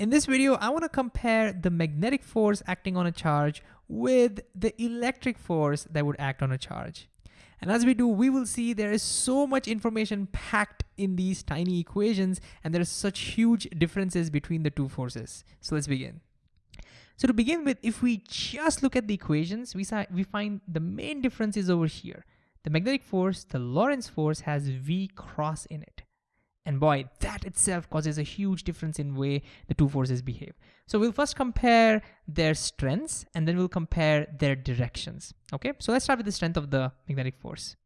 In this video, I wanna compare the magnetic force acting on a charge with the electric force that would act on a charge. And as we do, we will see there is so much information packed in these tiny equations and there are such huge differences between the two forces. So let's begin. So to begin with, if we just look at the equations, we, we find the main difference is over here. The magnetic force, the Lorentz force has V cross in it. And boy, that itself causes a huge difference in way the two forces behave. So we'll first compare their strengths and then we'll compare their directions. Okay, so let's start with the strength of the magnetic force.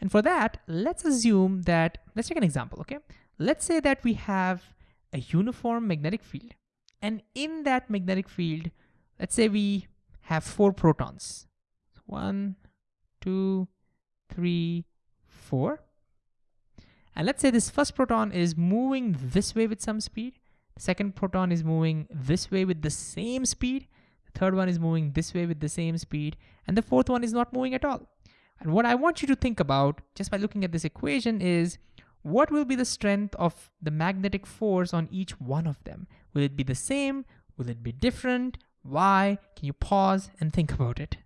And for that, let's assume that, let's take an example, okay? Let's say that we have a uniform magnetic field. And in that magnetic field, let's say we have four protons. One, two, three, four. And let's say this first proton is moving this way with some speed. The second proton is moving this way with the same speed. The third one is moving this way with the same speed. And the fourth one is not moving at all. And what I want you to think about just by looking at this equation is what will be the strength of the magnetic force on each one of them? Will it be the same? Will it be different? Why? Can you pause and think about it?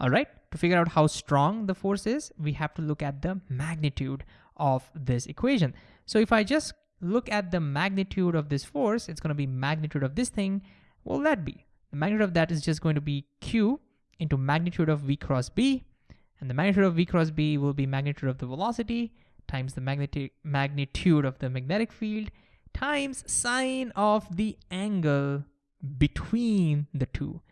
All right, to figure out how strong the force is, we have to look at the magnitude of this equation. So if I just look at the magnitude of this force, it's gonna be magnitude of this thing. Will that be? The magnitude of that is just going to be Q into magnitude of V cross B. And the magnitude of V cross B will be magnitude of the velocity times the magnitude of the magnetic field times sine of the angle between the two.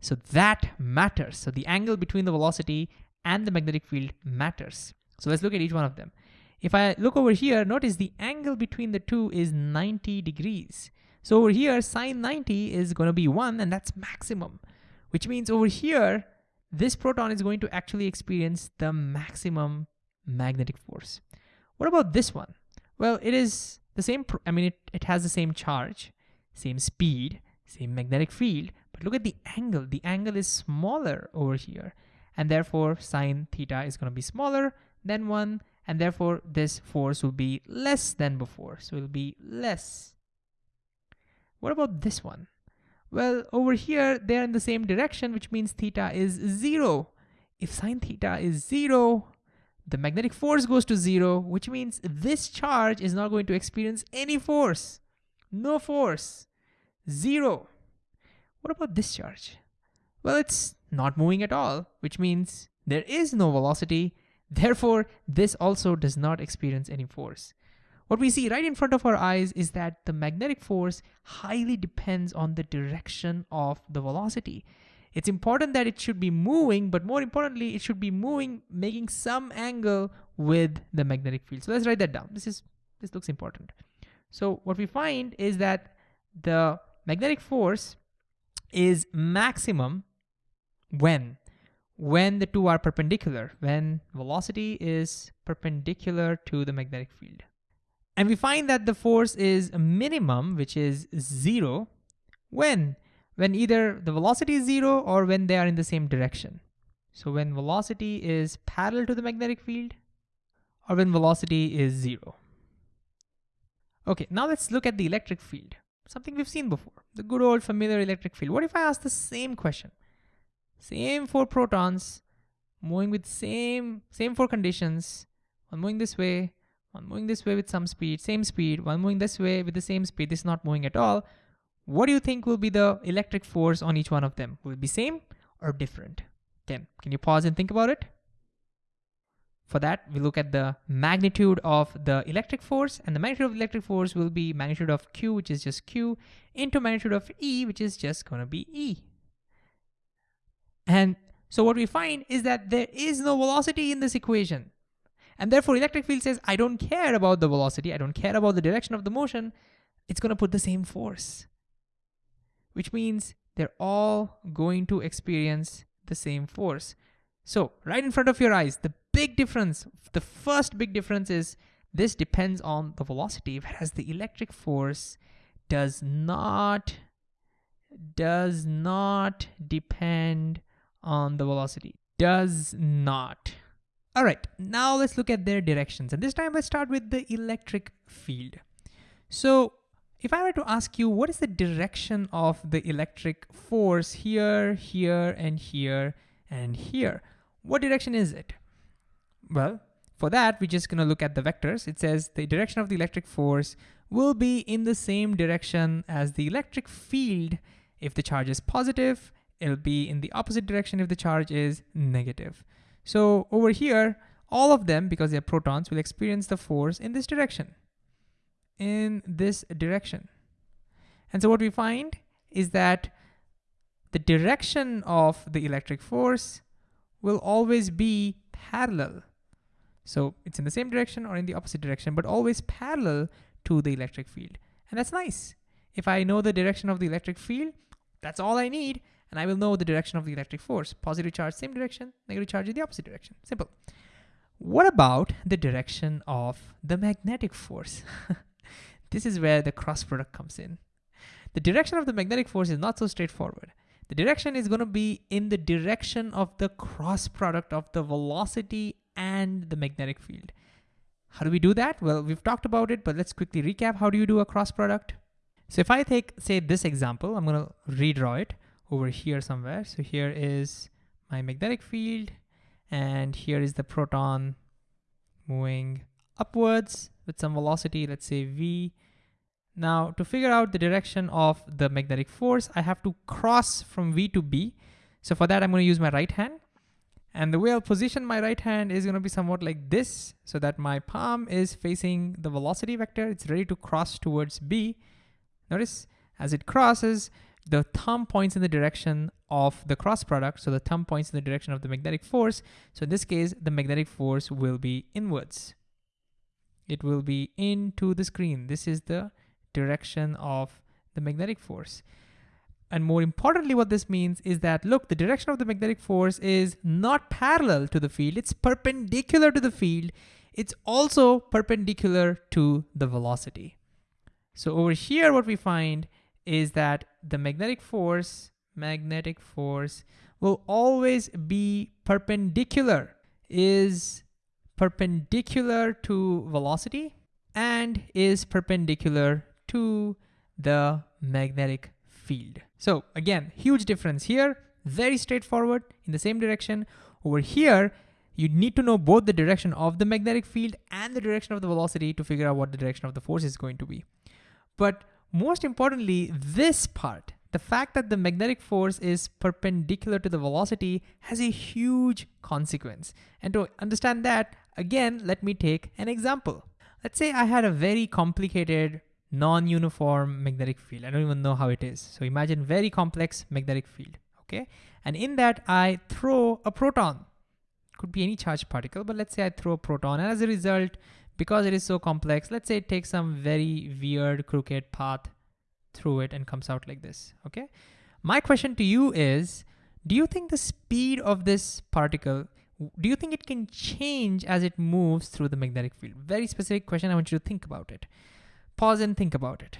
So that matters. So the angle between the velocity and the magnetic field matters. So let's look at each one of them. If I look over here, notice the angle between the two is 90 degrees. So over here, sine 90 is gonna be one and that's maximum, which means over here, this proton is going to actually experience the maximum magnetic force. What about this one? Well, it is the same, I mean, it, it has the same charge, same speed, same magnetic field, but look at the angle. The angle is smaller over here, and therefore sine theta is gonna be smaller than one, and therefore this force will be less than before. So it'll be less. What about this one? Well, over here, they're in the same direction, which means theta is zero. If sine theta is zero, the magnetic force goes to zero, which means this charge is not going to experience any force. No force, zero. What about this charge? Well, it's not moving at all, which means there is no velocity Therefore, this also does not experience any force. What we see right in front of our eyes is that the magnetic force highly depends on the direction of the velocity. It's important that it should be moving, but more importantly, it should be moving, making some angle with the magnetic field. So let's write that down. This is this looks important. So what we find is that the magnetic force is maximum when when the two are perpendicular, when velocity is perpendicular to the magnetic field. And we find that the force is a minimum, which is zero, when? When either the velocity is zero or when they are in the same direction. So when velocity is parallel to the magnetic field or when velocity is zero. Okay, now let's look at the electric field, something we've seen before, the good old familiar electric field. What if I ask the same question? Same four protons moving with same, same four conditions. One moving this way, one moving this way with some speed, same speed, one moving this way with the same speed, this is not moving at all. What do you think will be the electric force on each one of them? Will it be same or different? Again, can you pause and think about it? For that, we look at the magnitude of the electric force and the magnitude of the electric force will be magnitude of Q, which is just Q, into magnitude of E, which is just gonna be E. And so what we find is that there is no velocity in this equation. And therefore electric field says, I don't care about the velocity, I don't care about the direction of the motion, it's gonna put the same force. Which means they're all going to experience the same force. So right in front of your eyes, the big difference, the first big difference is this depends on the velocity, whereas the electric force does not, does not depend on the velocity. Does not. All right, now let's look at their directions. And this time let's start with the electric field. So If I were to ask you, what is the direction of the electric force here, here, and here, and here? What direction is it? Well, for that, we're just gonna look at the vectors. It says the direction of the electric force will be in the same direction as the electric field. If the charge is positive, it'll be in the opposite direction if the charge is negative. So over here, all of them, because they're protons, will experience the force in this direction, in this direction. And so what we find is that the direction of the electric force will always be parallel so it's in the same direction or in the opposite direction, but always parallel to the electric field. And that's nice. If I know the direction of the electric field, that's all I need. And I will know the direction of the electric force. Positive charge, same direction, negative charge in the opposite direction. Simple. What about the direction of the magnetic force? this is where the cross product comes in. The direction of the magnetic force is not so straightforward. The direction is going to be in the direction of the cross product of the velocity and the magnetic field. How do we do that? Well, we've talked about it, but let's quickly recap. How do you do a cross product? So if I take, say, this example, I'm gonna redraw it over here somewhere. So here is my magnetic field, and here is the proton moving upwards with some velocity, let's say v. Now, to figure out the direction of the magnetic force, I have to cross from v to b. So for that, I'm gonna use my right hand. And the way I'll position my right hand is gonna be somewhat like this, so that my palm is facing the velocity vector. It's ready to cross towards B. Notice as it crosses, the thumb points in the direction of the cross product. So the thumb points in the direction of the magnetic force. So in this case, the magnetic force will be inwards. It will be into the screen. This is the direction of the magnetic force. And more importantly, what this means is that, look, the direction of the magnetic force is not parallel to the field, it's perpendicular to the field. It's also perpendicular to the velocity. So over here, what we find is that the magnetic force, magnetic force will always be perpendicular, is perpendicular to velocity and is perpendicular to the magnetic field. So again, huge difference here, very straightforward in the same direction. Over here, you need to know both the direction of the magnetic field and the direction of the velocity to figure out what the direction of the force is going to be. But most importantly, this part, the fact that the magnetic force is perpendicular to the velocity has a huge consequence. And to understand that, again, let me take an example. Let's say I had a very complicated non-uniform magnetic field. I don't even know how it is. So imagine very complex magnetic field, okay? And in that I throw a proton. Could be any charged particle, but let's say I throw a proton and as a result, because it is so complex, let's say it takes some very weird crooked path through it and comes out like this, okay? My question to you is, do you think the speed of this particle, do you think it can change as it moves through the magnetic field? Very specific question, I want you to think about it. Pause and think about it.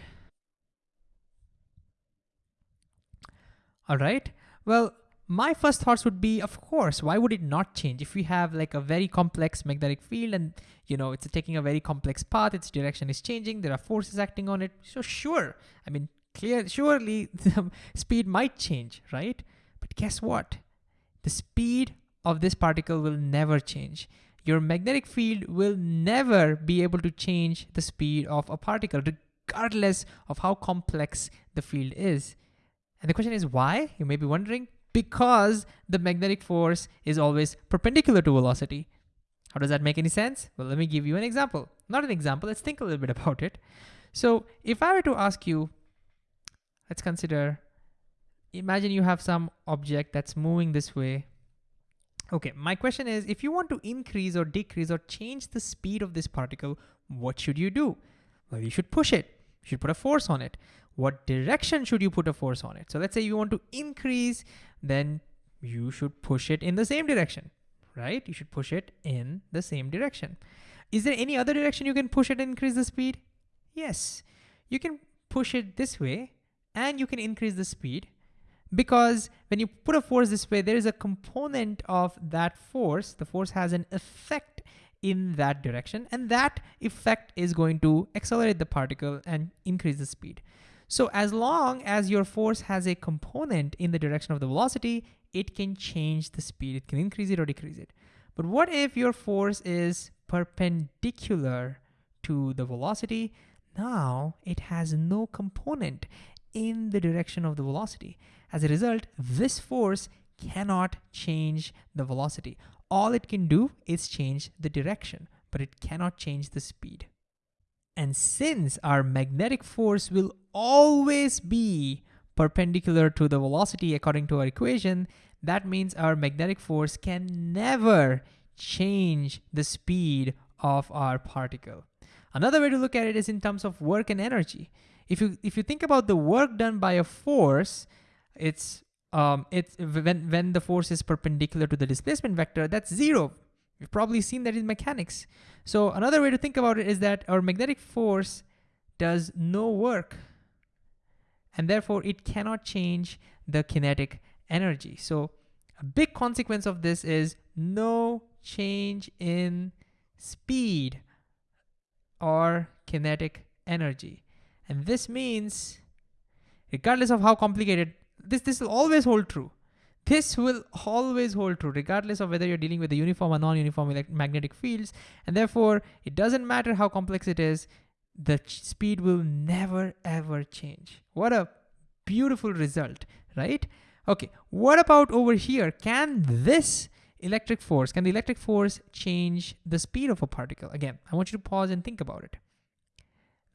All right, well, my first thoughts would be, of course, why would it not change? If we have like a very complex magnetic field and you know it's taking a very complex path, its direction is changing, there are forces acting on it. So sure, I mean, clear, surely the speed might change, right? But guess what? The speed of this particle will never change your magnetic field will never be able to change the speed of a particle regardless of how complex the field is. And the question is why? You may be wondering, because the magnetic force is always perpendicular to velocity. How does that make any sense? Well, let me give you an example. Not an example, let's think a little bit about it. So if I were to ask you, let's consider, imagine you have some object that's moving this way Okay, my question is, if you want to increase or decrease or change the speed of this particle, what should you do? Well, you should push it. You should put a force on it. What direction should you put a force on it? So let's say you want to increase, then you should push it in the same direction, right? You should push it in the same direction. Is there any other direction you can push it and increase the speed? Yes, you can push it this way and you can increase the speed because when you put a force this way, there is a component of that force, the force has an effect in that direction. And that effect is going to accelerate the particle and increase the speed. So as long as your force has a component in the direction of the velocity, it can change the speed. It can increase it or decrease it. But what if your force is perpendicular to the velocity? Now it has no component in the direction of the velocity. As a result, this force cannot change the velocity. All it can do is change the direction, but it cannot change the speed. And since our magnetic force will always be perpendicular to the velocity according to our equation, that means our magnetic force can never change the speed of our particle. Another way to look at it is in terms of work and energy. If you if you think about the work done by a force, it's um, it's when when the force is perpendicular to the displacement vector, that's zero. You've probably seen that in mechanics. So another way to think about it is that our magnetic force does no work and therefore it cannot change the kinetic energy. So a big consequence of this is no change in speed or kinetic energy. And this means regardless of how complicated, this, this will always hold true. This will always hold true regardless of whether you're dealing with a uniform or non-uniform magnetic fields. And therefore, it doesn't matter how complex it is, the speed will never ever change. What a beautiful result, right? Okay, what about over here? Can this electric force, can the electric force change the speed of a particle? Again, I want you to pause and think about it.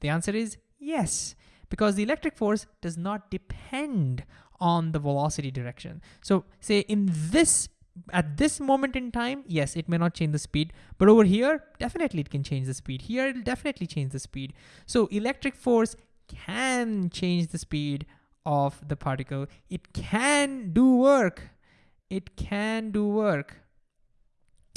The answer is yes, because the electric force does not depend on the velocity direction. So say in this, at this moment in time, yes, it may not change the speed, but over here, definitely it can change the speed. Here, it'll definitely change the speed. So electric force can change the speed of the particle. It can do work. It can do work.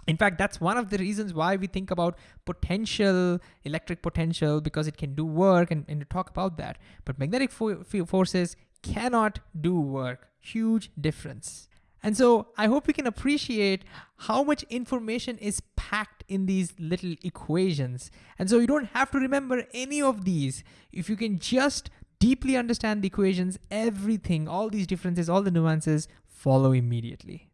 In fact, that's one of the reasons why we think about potential, electric potential, because it can do work and, and to talk about that. But magnetic fo forces cannot do work. Huge difference. And so I hope you can appreciate how much information is packed in these little equations. And so you don't have to remember any of these. If you can just deeply understand the equations, everything, all these differences, all the nuances follow immediately.